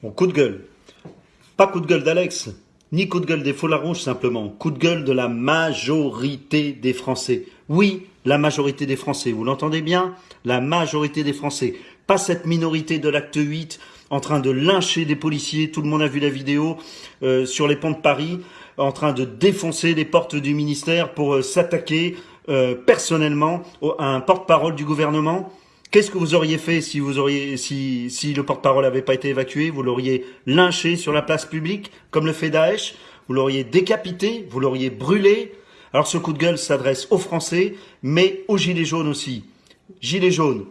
Bon, coup de gueule. Pas coup de gueule d'Alex, ni coup de gueule des foulards rouges simplement. Coup de gueule de la majorité des Français. Oui, la majorité des Français. Vous l'entendez bien? La majorité des Français. Pas cette minorité de l'acte 8 en train de lyncher des policiers. Tout le monde a vu la vidéo euh, sur les ponts de Paris, en train de défoncer les portes du ministère pour euh, s'attaquer euh, personnellement à un porte-parole du gouvernement. Qu'est-ce que vous auriez fait si vous auriez, si, le porte-parole n'avait pas été évacué? Vous l'auriez lynché sur la place publique, comme le fait Daesh? Vous l'auriez décapité? Vous l'auriez brûlé? Alors ce coup de gueule s'adresse aux Français, mais aux Gilets jaunes aussi. Gilets jaunes,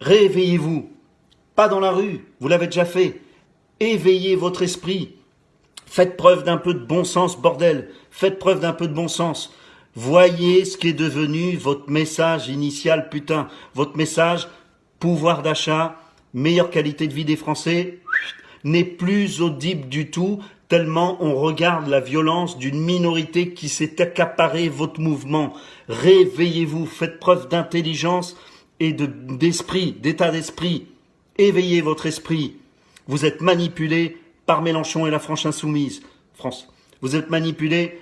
réveillez-vous. Pas dans la rue, vous l'avez déjà fait. Éveillez votre esprit. Faites preuve d'un peu de bon sens, bordel. Faites preuve d'un peu de bon sens. Voyez ce qui est devenu votre message initial, putain. Votre message, pouvoir d'achat, meilleure qualité de vie des Français, n'est plus audible du tout, tellement on regarde la violence d'une minorité qui s'est accaparé votre mouvement. Réveillez-vous, faites preuve d'intelligence et d'esprit, d'état d'esprit. Éveillez votre esprit. Vous êtes manipulé par Mélenchon et la France Insoumise. France. Vous êtes manipulé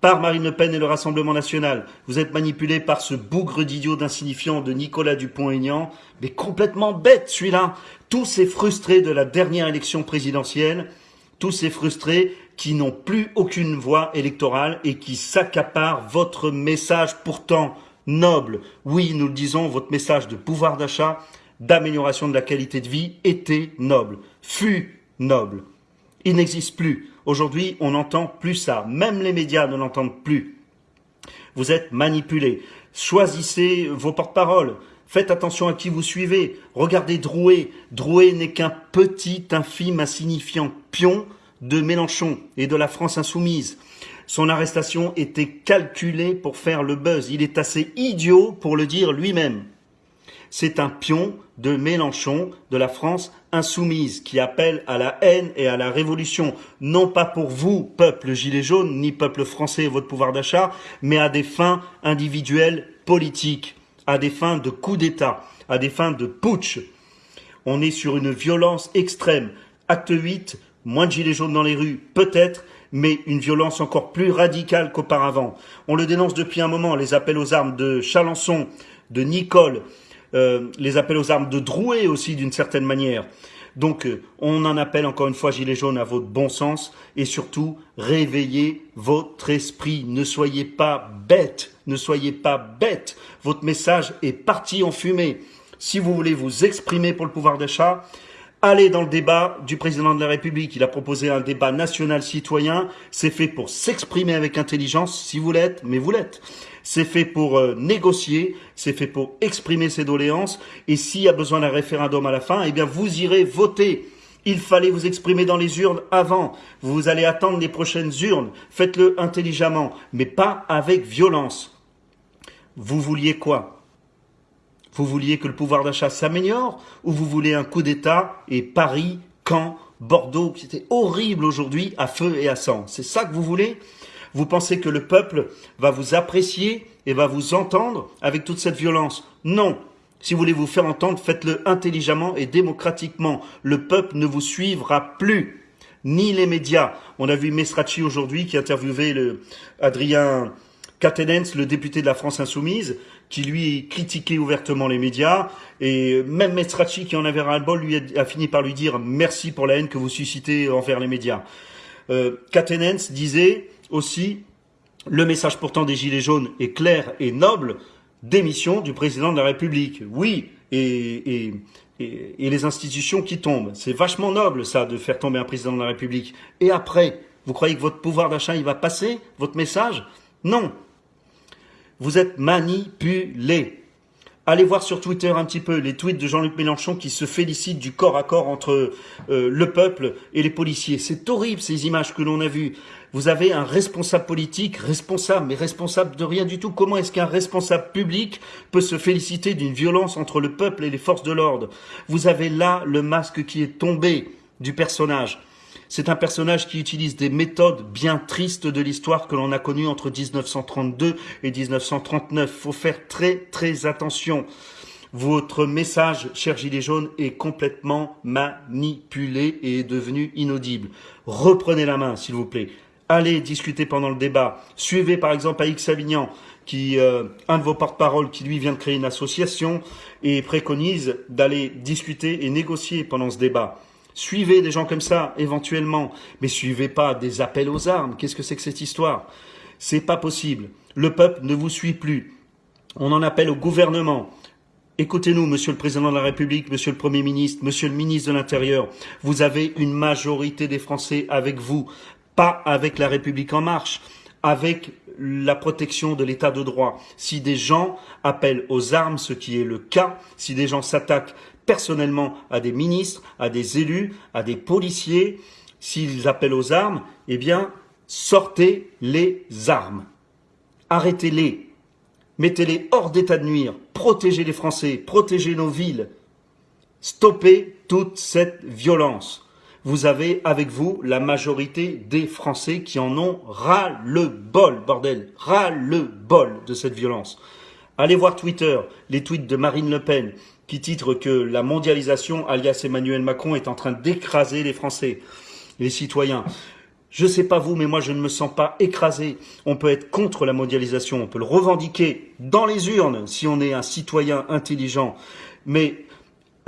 par Marine Le Pen et le Rassemblement national. Vous êtes manipulé par ce bougre d'idiot d'insignifiant de Nicolas Dupont-Aignan, mais complètement bête celui-là. Tous ces frustrés de la dernière élection présidentielle, tous ces frustrés qui n'ont plus aucune voix électorale et qui s'accaparent votre message pourtant noble. Oui, nous le disons, votre message de pouvoir d'achat, d'amélioration de la qualité de vie était noble, fut noble. Il n'existe plus. Aujourd'hui, on n'entend plus ça. Même les médias ne l'entendent plus. Vous êtes manipulés. Choisissez vos porte-paroles. Faites attention à qui vous suivez. Regardez Drouet. Drouet n'est qu'un petit, infime, insignifiant pion de Mélenchon et de la France insoumise. Son arrestation était calculée pour faire le buzz. Il est assez idiot pour le dire lui-même. C'est un pion de Mélenchon, de la France insoumise, qui appelle à la haine et à la révolution, non pas pour vous, peuple gilet jaune, ni peuple français et votre pouvoir d'achat, mais à des fins individuelles politiques, à des fins de coup d'État, à des fins de putsch. On est sur une violence extrême. Acte 8, moins de gilets jaunes dans les rues, peut-être, mais une violence encore plus radicale qu'auparavant. On le dénonce depuis un moment, les appels aux armes de Chalençon, de Nicole, euh, les appels aux armes de Drouet aussi d'une certaine manière. Donc euh, on en appelle encore une fois Gilets jaunes à votre bon sens et surtout réveillez votre esprit. Ne soyez pas bêtes, ne soyez pas bêtes. Votre message est parti en fumée. Si vous voulez vous exprimer pour le pouvoir d'achat, Allez dans le débat du président de la République. Il a proposé un débat national citoyen. C'est fait pour s'exprimer avec intelligence, si vous l'êtes, mais vous l'êtes. C'est fait pour euh, négocier, c'est fait pour exprimer ses doléances. Et s'il y a besoin d'un référendum à la fin, eh bien vous irez voter. Il fallait vous exprimer dans les urnes avant. Vous allez attendre les prochaines urnes. Faites-le intelligemment, mais pas avec violence. Vous vouliez quoi? Vous vouliez que le pouvoir d'achat s'améliore ou vous voulez un coup d'État et Paris, Caen, Bordeaux, qui était horrible aujourd'hui, à feu et à sang C'est ça que vous voulez? Vous pensez que le peuple va vous apprécier et va vous entendre avec toute cette violence? Non si vous voulez vous faire entendre, faites-le intelligemment et démocratiquement. Le peuple ne vous suivra plus, ni les médias. On a vu Mesrachi aujourd'hui qui interviewait le Adrien Catenens, le député de la France Insoumise, qui lui critiquait ouvertement les médias, et même Mestracci, qui en avait ras-le-bol, lui a, fini par lui dire merci pour la haine que vous suscitez envers les médias. Euh, Catenens disait aussi le message pourtant des Gilets jaunes est clair et noble, démission du président de la République. Oui, et, et, les institutions qui tombent. C'est vachement noble ça de faire tomber un président de la République. Et après, vous croyez que votre pouvoir d'achat il va passer, votre message? Non, vous êtes manipulé. Allez voir sur Twitter un petit peu les tweets de Jean-Luc Mélenchon qui se félicite du corps à corps entre euh, le peuple et les policiers. C'est horrible ces images que l'on a vues. Vous avez un responsable politique, responsable, mais responsable de rien du tout. Comment est-ce qu'un responsable public peut se féliciter d'une violence entre le peuple et les forces de l'ordre? Vous avez là le masque qui est tombé du personnage. C'est un personnage qui utilise des méthodes bien tristes de l'histoire que l'on a connues entre 1932 et 1939. Faut faire très très attention. Votre message, cher Gilet jaune, est complètement manipulé et est devenu inaudible. Reprenez la main, s'il vous plaît. Allez discuter pendant le débat. Suivez par exemple Aix Savignan, qui, euh, un de vos porte-parole qui lui vient de créer une association et préconise d'aller discuter et négocier pendant ce débat. Suivez des gens comme ça, éventuellement, mais suivez pas des appels aux armes. Qu'est-ce que c'est que cette histoire? C'est pas possible. Le peuple ne vous suit plus. On en appelle au gouvernement. Écoutez-nous, Monsieur le Président de la République, Monsieur le Premier ministre, Monsieur le ministre de l'Intérieur. Vous avez une majorité des Français avec vous, pas avec la République en marche, avec la protection de l'état de droit. Si des gens appellent aux armes, ce qui est le cas, si des gens s'attaquent personnellement à des ministres, à des élus, à des policiers, s'ils appellent aux armes, eh bien, sortez les armes. Arrêtez-les. Mettez-les hors d'état de nuire. Protégez les Français. Protégez nos villes. Stoppez toute cette violence. Vous avez avec vous la majorité des Français qui en ont ras le bol, bordel. Ras le bol de cette violence. Allez voir Twitter, les tweets de Marine Le Pen, qui titre que la mondialisation, alias Emmanuel Macron, est en train d'écraser les Français, les citoyens. Je ne sais pas vous, mais moi je ne me sens pas écrasé. On peut être contre la mondialisation, on peut le revendiquer dans les urnes si on est un citoyen intelligent, mais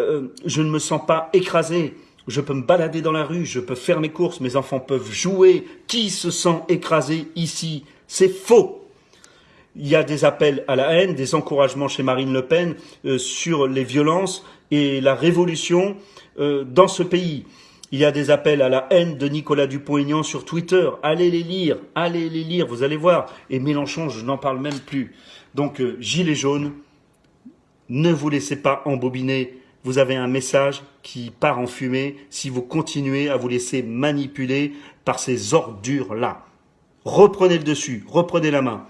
euh, je ne me sens pas écrasé. Je peux me balader dans la rue, je peux faire mes courses, mes enfants peuvent jouer. Qui se sent écrasé ici? C'est faux il y a des appels à la haine, des encouragements chez Marine Le Pen euh, sur les violences et la révolution euh, dans ce pays. Il y a des appels à la haine de Nicolas Dupont-Aignan sur Twitter. Allez les lire, allez les lire, vous allez voir. Et Mélenchon, je n'en parle même plus. Donc, euh, Gilets jaunes, ne vous laissez pas embobiner. Vous avez un message qui part en fumée si vous continuez à vous laisser manipuler par ces ordures-là. Reprenez le dessus, reprenez la main.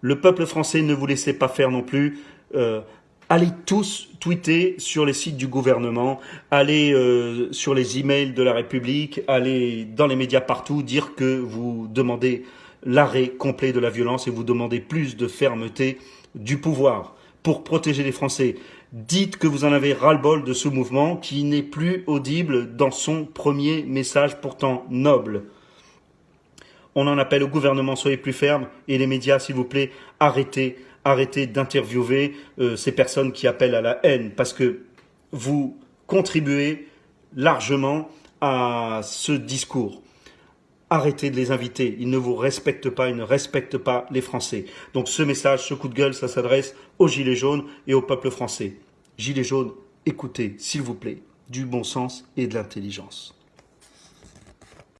Le peuple français ne vous laissez pas faire non plus. Euh, allez tous tweeter sur les sites du gouvernement, allez euh, sur les emails de la République, allez dans les médias partout dire que vous demandez l'arrêt complet de la violence et vous demandez plus de fermeté du pouvoir pour protéger les Français. Dites que vous en avez ras-le-bol de ce mouvement qui n'est plus audible dans son premier message pourtant noble. On en appelle au gouvernement, soyez plus ferme. Et les médias, s'il vous plaît, arrêtez, arrêtez d'interviewer euh, ces personnes qui appellent à la haine, parce que vous contribuez largement à ce discours. Arrêtez de les inviter. Ils ne vous respectent pas, ils ne respectent pas les Français. Donc ce message, ce coup de gueule, ça s'adresse aux Gilets jaunes et au peuple français. Gilets jaunes, écoutez, s'il vous plaît, du bon sens et de l'intelligence.